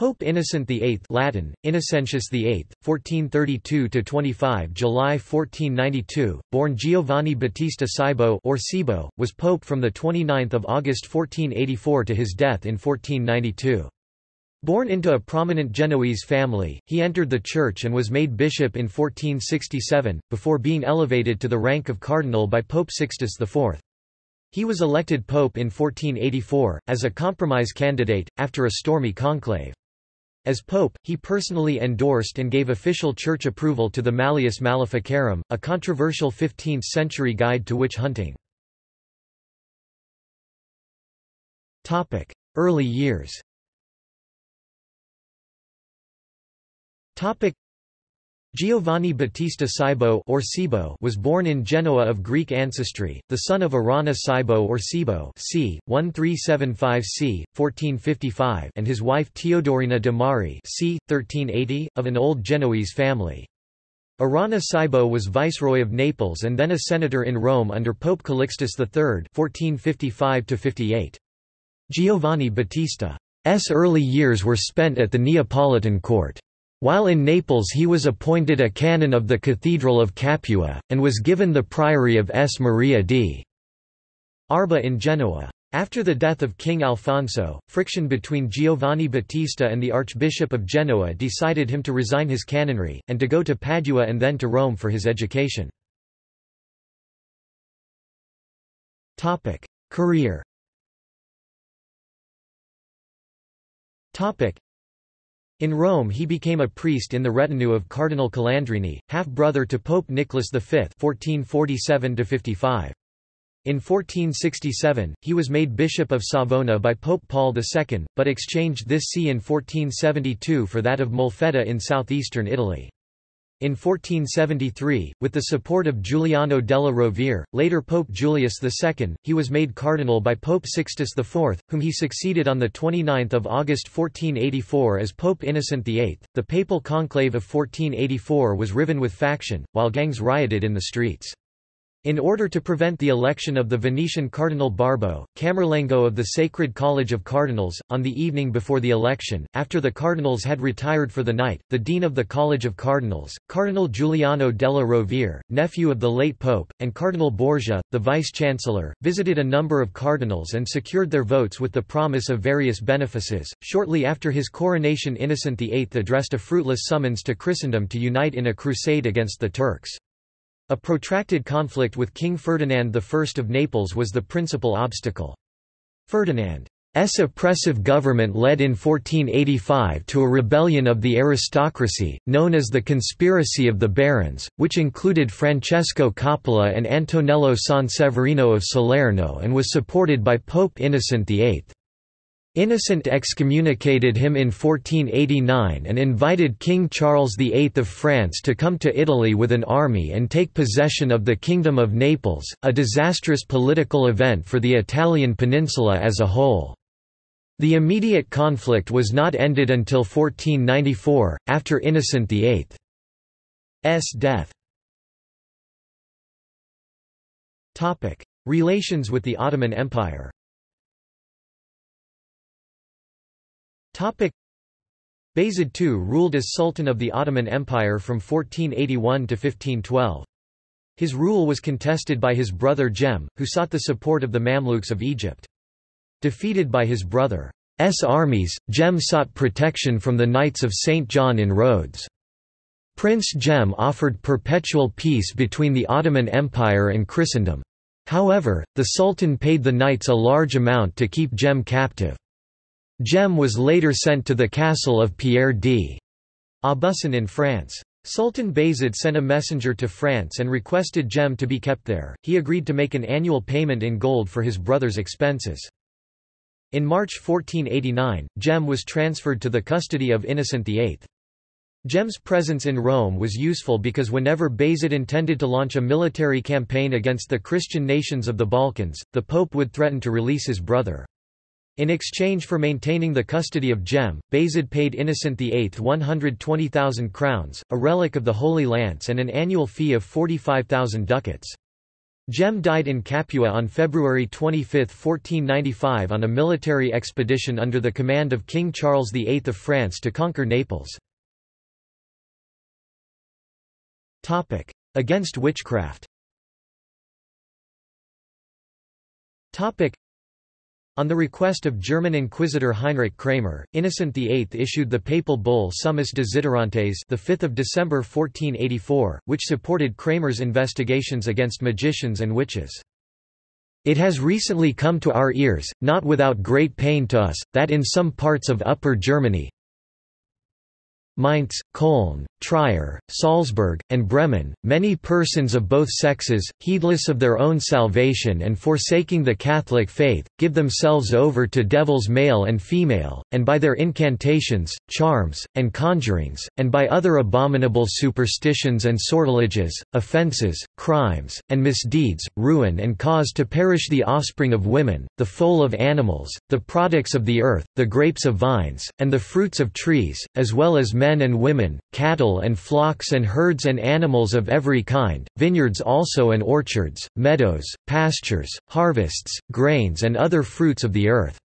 Pope Innocent VIII Latin, Innocentius VIII, 1432–25 July 1492, born Giovanni Battista Cibo or Cibo, was pope from 29 August 1484 to his death in 1492. Born into a prominent Genoese family, he entered the church and was made bishop in 1467, before being elevated to the rank of cardinal by Pope Sixtus IV. He was elected pope in 1484, as a compromise candidate, after a stormy conclave. As pope, he personally endorsed and gave official church approval to the Malleus Maleficarum, a controversial 15th-century guide to witch hunting. Early years Giovanni Battista Cibo or Cibo was born in Genoa of Greek ancestry, the son of Arana Cibo or Cibo c. 1375 c. 1455 and his wife Teodorina de Mari c. 1380, of an old Genoese family. Arana Cibo was viceroy of Naples and then a senator in Rome under Pope Calixtus III 1455 Giovanni Battista's early years were spent at the Neapolitan court. While in Naples he was appointed a canon of the Cathedral of Capua, and was given the priory of S. Maria di Arba in Genoa. After the death of King Alfonso, friction between Giovanni Battista and the Archbishop of Genoa decided him to resign his canonry, and to go to Padua and then to Rome for his education. Career in Rome he became a priest in the retinue of Cardinal Calandrini, half-brother to Pope Nicholas V 1447 -55. in 1467, he was made Bishop of Savona by Pope Paul II, but exchanged this see in 1472 for that of Molfetta in southeastern Italy. In 1473, with the support of Giuliano della Rovere, later Pope Julius II, he was made cardinal by Pope Sixtus IV, whom he succeeded on 29 August 1484 as Pope Innocent VIII. The papal conclave of 1484 was riven with faction, while gangs rioted in the streets. In order to prevent the election of the Venetian Cardinal Barbo, Camerlengo of the Sacred College of Cardinals, on the evening before the election, after the cardinals had retired for the night, the dean of the College of Cardinals, Cardinal Giuliano della Rovere, nephew of the late pope, and Cardinal Borgia, the vice-chancellor, visited a number of cardinals and secured their votes with the promise of various benefices. Shortly after his coronation Innocent VIII addressed a fruitless summons to Christendom to unite in a crusade against the Turks. A protracted conflict with King Ferdinand I of Naples was the principal obstacle. Ferdinand's oppressive government led in 1485 to a rebellion of the aristocracy, known as the Conspiracy of the Barons, which included Francesco Coppola and Antonello Sanseverino of Salerno and was supported by Pope Innocent VIII. Innocent excommunicated him in 1489 and invited King Charles VIII of France to come to Italy with an army and take possession of the Kingdom of Naples, a disastrous political event for the Italian peninsula as a whole. The immediate conflict was not ended until 1494, after Innocent VIII's death. Relations with the Ottoman Empire Bayezid II ruled as Sultan of the Ottoman Empire from 1481 to 1512. His rule was contested by his brother Jem, who sought the support of the Mamluks of Egypt. Defeated by his brother's armies, Jem sought protection from the Knights of St. John in Rhodes. Prince Jem offered perpetual peace between the Ottoman Empire and Christendom. However, the Sultan paid the knights a large amount to keep Jem captive. Jem was later sent to the castle of Pierre d. Aubusson in France. Sultan Bayezid sent a messenger to France and requested Jem to be kept there. He agreed to make an annual payment in gold for his brother's expenses. In March 1489, Jem was transferred to the custody of Innocent VIII. Jem's presence in Rome was useful because whenever Bayezid intended to launch a military campaign against the Christian nations of the Balkans, the Pope would threaten to release his brother. In exchange for maintaining the custody of Jem, Bayezid paid Innocent VIII 120,000 crowns, a relic of the Holy Lance and an annual fee of 45,000 ducats. Jem died in Capua on February 25, 1495 on a military expedition under the command of King Charles VIII of France to conquer Naples. Against witchcraft on the request of German Inquisitor Heinrich Kramer, Innocent VIII issued the papal bull Summis Desiderantes the 5th of December 1484, which supported Kramer's investigations against magicians and witches. It has recently come to our ears, not without great pain to us, that in some parts of Upper Germany, Mainz, Cologne, Trier, Salzburg, and Bremen, many persons of both sexes, heedless of their own salvation and forsaking the Catholic faith, give themselves over to devils male and female, and by their incantations, charms, and conjurings, and by other abominable superstitions and sortileges, offences, crimes, and misdeeds, ruin and cause to perish the offspring of women, the foal of animals, the products of the earth, the grapes of vines, and the fruits of trees, as well as men and women, cattle cattle and flocks and herds and animals of every kind, vineyards also and orchards, meadows, pastures, harvests, grains and other fruits of the earth."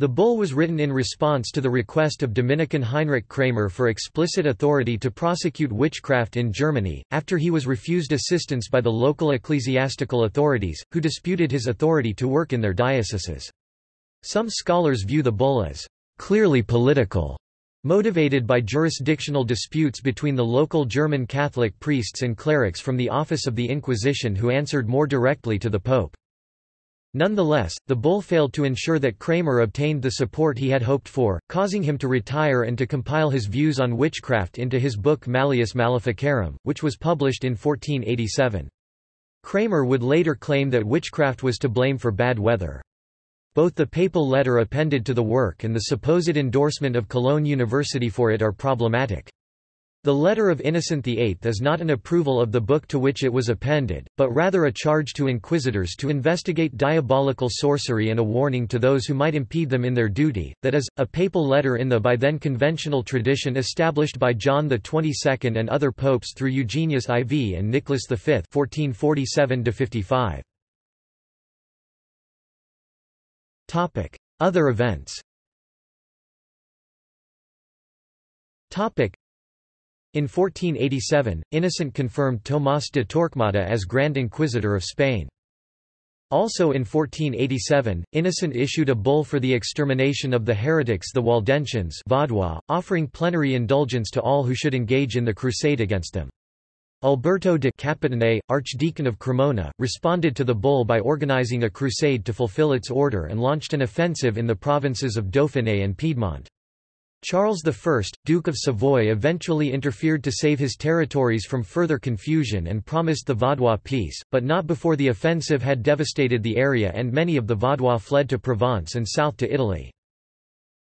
The bull was written in response to the request of Dominican Heinrich Kramer for explicit authority to prosecute witchcraft in Germany, after he was refused assistance by the local ecclesiastical authorities, who disputed his authority to work in their dioceses. Some scholars view the bull as clearly political Motivated by jurisdictional disputes between the local German Catholic priests and clerics from the Office of the Inquisition who answered more directly to the Pope. Nonetheless, the bull failed to ensure that Kramer obtained the support he had hoped for, causing him to retire and to compile his views on witchcraft into his book Malleus Maleficarum, which was published in 1487. Kramer would later claim that witchcraft was to blame for bad weather. Both the papal letter appended to the work and the supposed endorsement of Cologne University for it are problematic. The letter of Innocent VIII is not an approval of the book to which it was appended, but rather a charge to inquisitors to investigate diabolical sorcery and a warning to those who might impede them in their duty, that is, a papal letter in the by then conventional tradition established by John XXII and other popes through Eugenius IV and Nicholas V 1447 55 Other events in 1487, Innocent confirmed Tomás de Torquemada as Grand Inquisitor of Spain. Also in 1487, Innocent issued a bull for the extermination of the heretics the Waldensians Vaudois, offering plenary indulgence to all who should engage in the crusade against them. Alberto de Capitane, Archdeacon of Cremona, responded to the bull by organizing a crusade to fulfill its order and launched an offensive in the provinces of Dauphiné and Piedmont. Charles I, Duke of Savoy eventually interfered to save his territories from further confusion and promised the Vaudois peace, but not before the offensive had devastated the area and many of the Vaudois fled to Provence and south to Italy.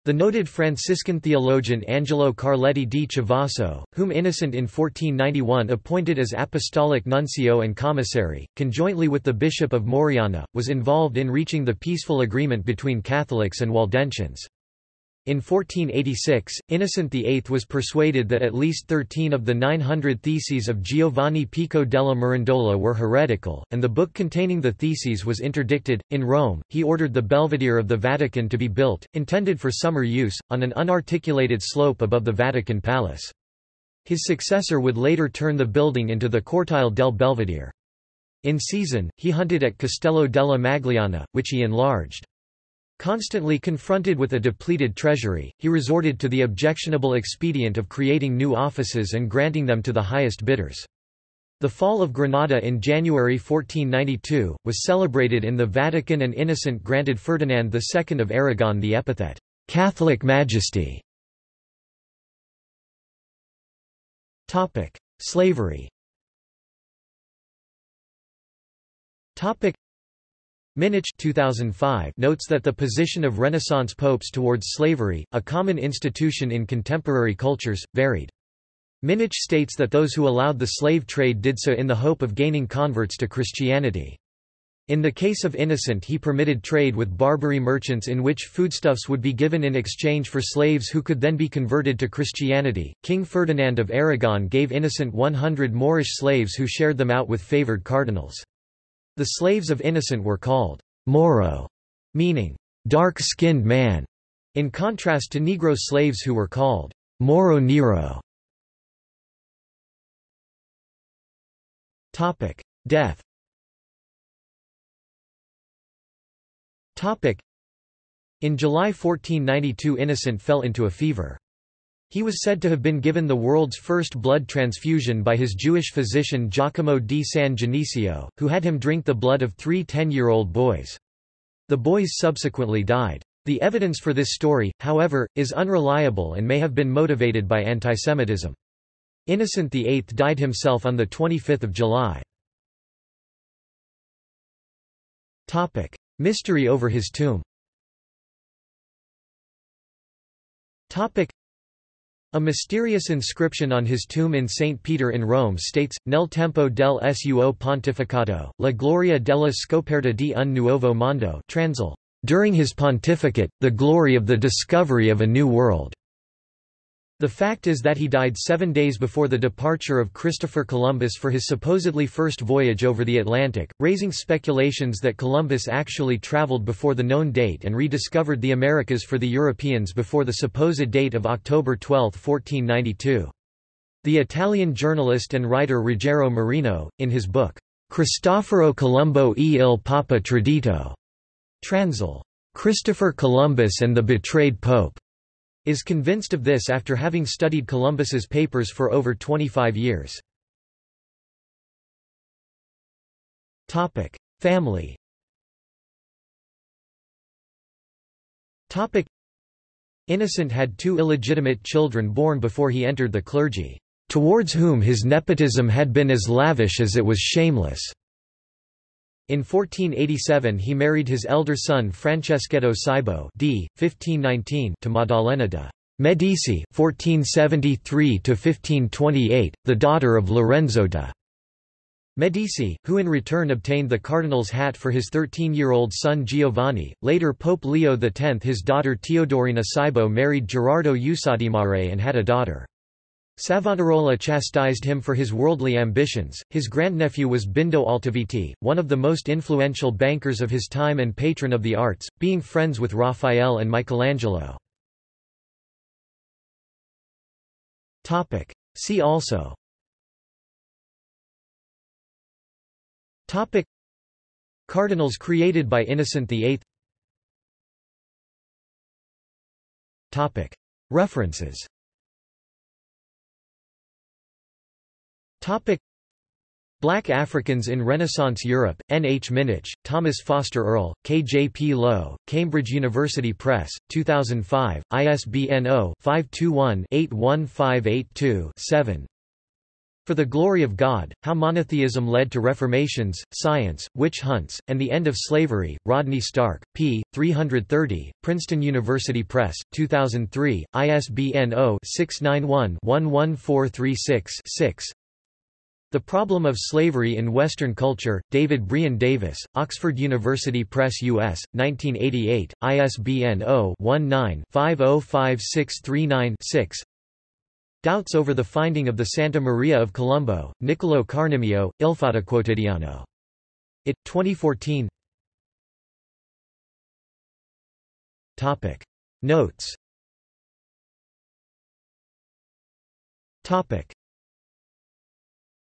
The noted Franciscan theologian Angelo Carletti di Chivasso, whom Innocent in 1491 appointed as apostolic nuncio and commissary, conjointly with the Bishop of Moriana, was involved in reaching the peaceful agreement between Catholics and Waldensians. In 1486, Innocent VIII was persuaded that at least thirteen of the 900 theses of Giovanni Pico della Mirandola were heretical, and the book containing the theses was interdicted. In Rome, he ordered the Belvedere of the Vatican to be built, intended for summer use, on an unarticulated slope above the Vatican Palace. His successor would later turn the building into the Cortile del Belvedere. In season, he hunted at Castello della Magliana, which he enlarged. Constantly confronted with a depleted treasury, he resorted to the objectionable expedient of creating new offices and granting them to the highest bidders. The fall of Granada in January 1492, was celebrated in the Vatican and Innocent granted Ferdinand II of Aragon the epithet, "'Catholic Majesty". Slavery Minnich 2005 notes that the position of Renaissance popes towards slavery, a common institution in contemporary cultures, varied. Minnich states that those who allowed the slave trade did so in the hope of gaining converts to Christianity. In the case of Innocent he permitted trade with Barbary merchants in which foodstuffs would be given in exchange for slaves who could then be converted to Christianity. King Ferdinand of Aragon gave Innocent 100 Moorish slaves who shared them out with favored cardinals. The slaves of Innocent were called Moro, meaning dark-skinned man, in contrast to Negro slaves who were called Moro Nero. Death Topic: In July 1492 Innocent fell into a fever. He was said to have been given the world's first blood transfusion by his Jewish physician Giacomo di San Genesio, who had him drink the blood of three 10-year-old boys. The boys subsequently died. The evidence for this story, however, is unreliable and may have been motivated by antisemitism. Innocent VIII died himself on 25 July. Mystery over his tomb a mysterious inscription on his tomb in St. Peter in Rome states, Nel tempo del suo pontificato, la gloria della scoperta di un nuovo mondo transil, during his pontificate, the glory of the discovery of a new world. The fact is that he died seven days before the departure of Christopher Columbus for his supposedly first voyage over the Atlantic, raising speculations that Columbus actually traveled before the known date and rediscovered the Americas for the Europeans before the supposed date of October 12, 1492. The Italian journalist and writer Ruggero Marino, in his book, Cristoforo Colombo e il Papa Tradito, transil, Christopher Columbus and the Betrayed Pope, is convinced of this after having studied Columbus's papers for over 25 years. Topic: Family Topic: Innocent had two illegitimate children born before he entered the clergy, towards whom his nepotism had been as lavish as it was shameless. In 1487 he married his elder son Franceschetto Cybo d. 1519 to Maddalena de' Medici 1473–1528, the daughter of Lorenzo de' Medici, who in return obtained the cardinal's hat for his 13-year-old son Giovanni. Later Pope Leo X his daughter Teodorina Cybo married Gerardo Usadimare and had a daughter. Savonarola chastised him for his worldly ambitions. His grandnephew was Bindo Altoviti, one of the most influential bankers of his time and patron of the arts, being friends with Raphael and Michelangelo. Topic. See also Topic. Cardinals created by Innocent VIII Topic. References Topic Black Africans in Renaissance Europe, N. H. Minnich, Thomas Foster Earle, K. J. P. Lowe, Cambridge University Press, 2005, ISBN 0-521-81582-7 For the Glory of God, How Monotheism Led to Reformations, Science, Witch Hunts, and the End of Slavery, Rodney Stark, p. 330, Princeton University Press, 2003, ISBN 0-691-11436-6 the Problem of Slavery in Western Culture, David Brion Davis, Oxford University Press US, 1988, ISBN 0-19-505639-6 Doubts over the finding of the Santa Maria of Colombo, Niccolo Carnimeo, Il Fatto Quotidiano. It, 2014 Topic. Notes Topic.